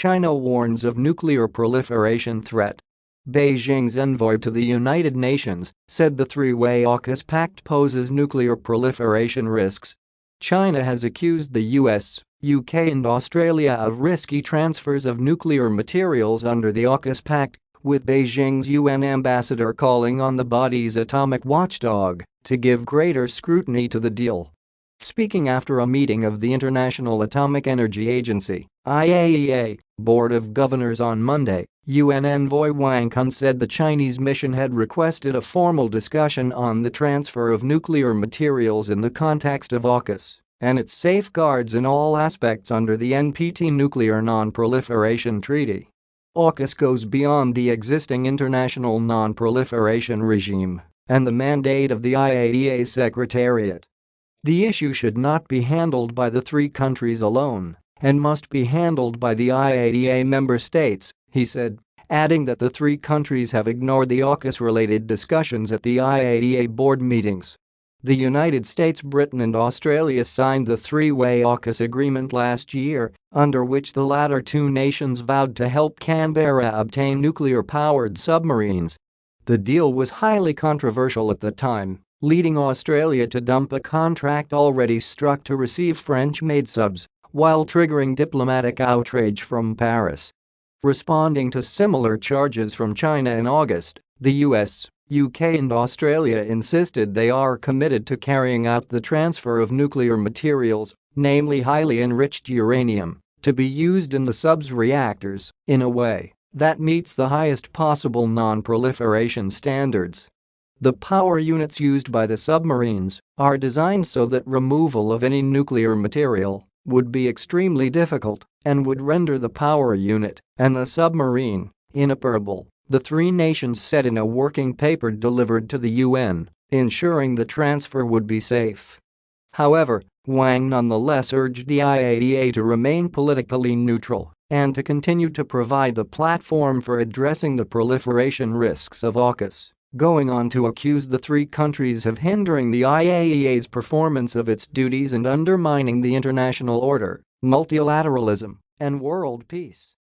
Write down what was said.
China warns of nuclear proliferation threat. Beijing's envoy to the United Nations said the three-way AUKUS pact poses nuclear proliferation risks. China has accused the US, UK and Australia of risky transfers of nuclear materials under the AUKUS pact, with Beijing's UN ambassador calling on the body's atomic watchdog to give greater scrutiny to the deal. Speaking after a meeting of the International Atomic Energy Agency IAEA, Board of Governors on Monday, UN envoy Wang Qun said the Chinese mission had requested a formal discussion on the transfer of nuclear materials in the context of AUKUS and its safeguards in all aspects under the NPT Nuclear Non-Proliferation Treaty. AUKUS goes beyond the existing international non-proliferation regime and the mandate of the IAEA Secretariat. The issue should not be handled by the three countries alone and must be handled by the IAEA member states, he said, adding that the three countries have ignored the AUKUS-related discussions at the IAEA board meetings. The United States, Britain and Australia signed the three-way AUKUS agreement last year, under which the latter two nations vowed to help Canberra obtain nuclear-powered submarines. The deal was highly controversial at the time, leading Australia to dump a contract already struck to receive French-made subs, while triggering diplomatic outrage from Paris. Responding to similar charges from China in August, the US, UK and Australia insisted they are committed to carrying out the transfer of nuclear materials, namely highly enriched uranium, to be used in the sub's reactors in a way that meets the highest possible non-proliferation standards. The power units used by the submarines are designed so that removal of any nuclear material would be extremely difficult and would render the power unit and the submarine inoperable the three nations said in a working paper delivered to the UN, ensuring the transfer would be safe. However, Wang nonetheless urged the IAEA to remain politically neutral and to continue to provide the platform for addressing the proliferation risks of AUKUS, going on to accuse the three countries of hindering the IAEA's performance of its duties and undermining the international order, multilateralism, and world peace.